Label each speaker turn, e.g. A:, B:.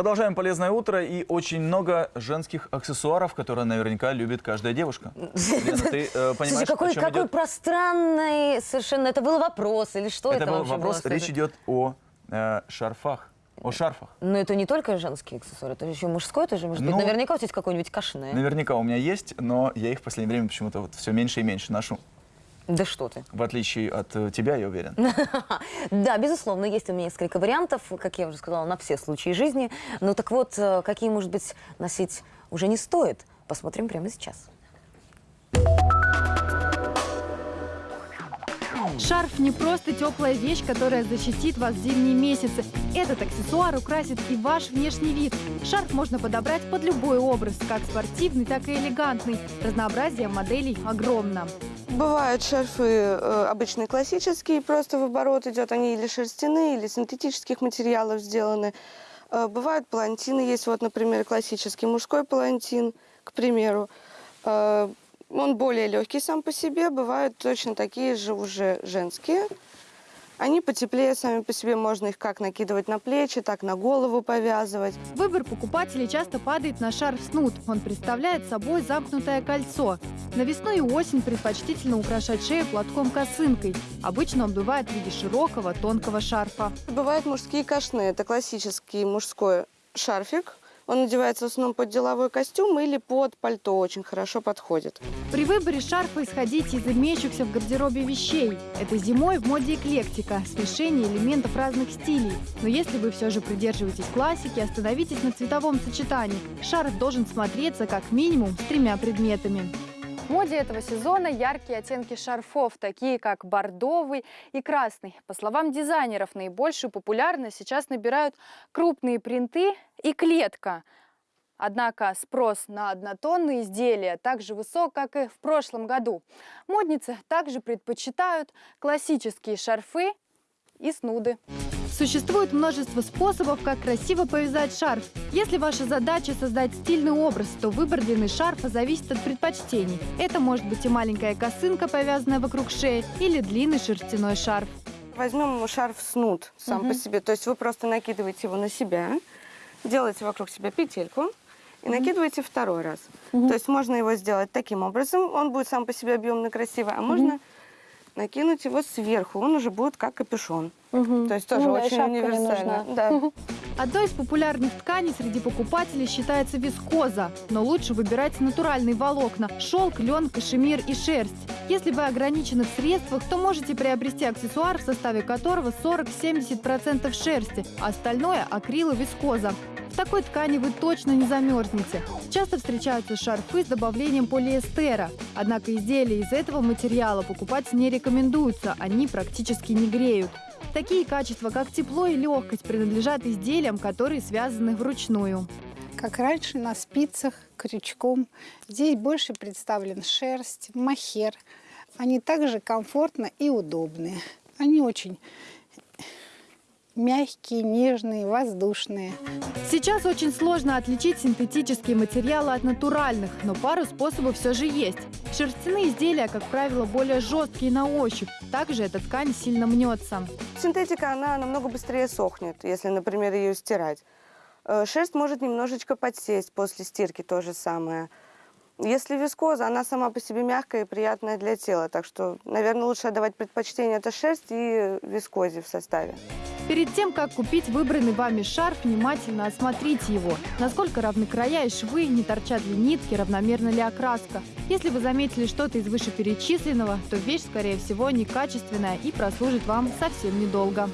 A: Продолжаем полезное утро и очень много женских аксессуаров, которые наверняка любит каждая девушка. Лена, ты э, понимаешь,
B: Слушай, какой,
A: о чем
B: какой
A: идет?
B: пространный совершенно... Это был вопрос или что это,
A: Это был вопрос,
B: было?
A: речь идет о э, шарфах, о шарфах.
B: Но это не только женский аксессуар, это еще мужской тоже может быть.
A: Ну,
B: Наверняка у тебя есть какой-нибудь кашне.
A: Наверняка у меня есть, но я их в последнее время почему-то вот все меньше и меньше ношу.
B: Да что ты.
A: В отличие от э, тебя, я уверен.
B: Да, безусловно, есть у меня несколько вариантов, как я уже сказала, на все случаи жизни. Ну так вот, э, какие, может быть, носить уже не стоит, посмотрим прямо сейчас.
C: Шарф не просто теплая вещь, которая защитит вас в зимние месяцы. Этот аксессуар украсит и ваш внешний вид. Шарф можно подобрать под любой образ, как спортивный, так и элегантный. Разнообразие моделей огромно.
D: Бывают шарфы э, обычные классические, просто в оборот идет, они или шерстяные, или синтетических материалов сделаны. Э, бывают палантины, есть вот, например, классический мужской палантин, к примеру. Э, он более легкий сам по себе, бывают точно такие же уже женские. Они потеплее сами по себе, можно их как накидывать на плечи, так на голову повязывать.
C: Выбор покупателей часто падает на шарф снуд. Он представляет собой замкнутое кольцо. На весну и осень предпочтительно украшать шею платком-косынкой. Обычно он бывает в виде широкого, тонкого шарфа.
D: Бывают мужские кашны, это классический мужской шарфик. Он надевается в основном под деловой костюм или под пальто, очень хорошо подходит.
C: При выборе шарфа исходите из имеющихся в гардеробе вещей. Это зимой в моде эклектика, смешение элементов разных стилей. Но если вы все же придерживаетесь классики, остановитесь на цветовом сочетании. Шарф должен смотреться как минимум с тремя предметами.
E: В моде этого сезона яркие оттенки шарфов, такие как бордовый и красный. По словам дизайнеров, наибольшую популярность сейчас набирают крупные принты и клетка. Однако спрос на однотонные изделия так же высок, как и в прошлом году. Модницы также предпочитают классические шарфы и снуды.
C: Существует множество способов, как красиво повязать шарф. Если ваша задача создать стильный образ, то выбор длины шарфа зависит от предпочтений. Это может быть и маленькая косынка, повязанная вокруг шеи, или длинный шерстяной шарф.
D: Возьмем шарф снуд сам по себе. То есть вы просто накидываете его на себя, делаете вокруг себя петельку и накидываете второй раз. То есть можно его сделать таким образом, он будет сам по себе объемно красивый, а можно накинуть его сверху, он уже будет как капюшон. То есть тоже
E: Ну
D: очень универсально. Да.
C: Одной из популярных тканей среди покупателей считается вискоза, но лучше выбирать натуральные волокна – шелк, лен, кашемир и шерсть. Если вы ограничены в средствах, то можете приобрести аксессуар, в составе которого 40-70% шерсти, остальное – акрил и вискоза. В такой ткани вы точно не замерзнете. Часто встречаются шарфы с добавлением полиэстера. Однако изделия из этого материала покупать не рекомендуется, они практически не греют. Такие качества, как тепло и легкость, принадлежат изделиям, которые связаны вручную.
F: Как раньше, на спицах, крючком. Здесь больше представлен шерсть, махер. Они также комфортно и удобные. Они очень мягкие, нежные, воздушные.
C: Сейчас очень сложно отличить синтетические материалы от натуральных, но пару способов все же есть. Шерстяные изделия, как правило, более жесткие на ощупь. Также эта ткань сильно мнется.
D: Синтетика, она намного быстрее сохнет, если, например, ее стирать. Э, Шерсть может немножечко подсесть после стирки, то же самое. Если вискоза, она сама по себе мягкая и приятная для тела. Так что, наверное, лучше отдавать предпочтение это шерсть и вискозе в составе.
C: Перед тем, как купить выбранный вами шарф, внимательно осмотрите его. Насколько равны края и швы, не торчат ли нитки, равномерна ли окраска. Если вы заметили что-то из вышеперечисленного, то вещь, скорее всего, некачественная и прослужит вам совсем недолго.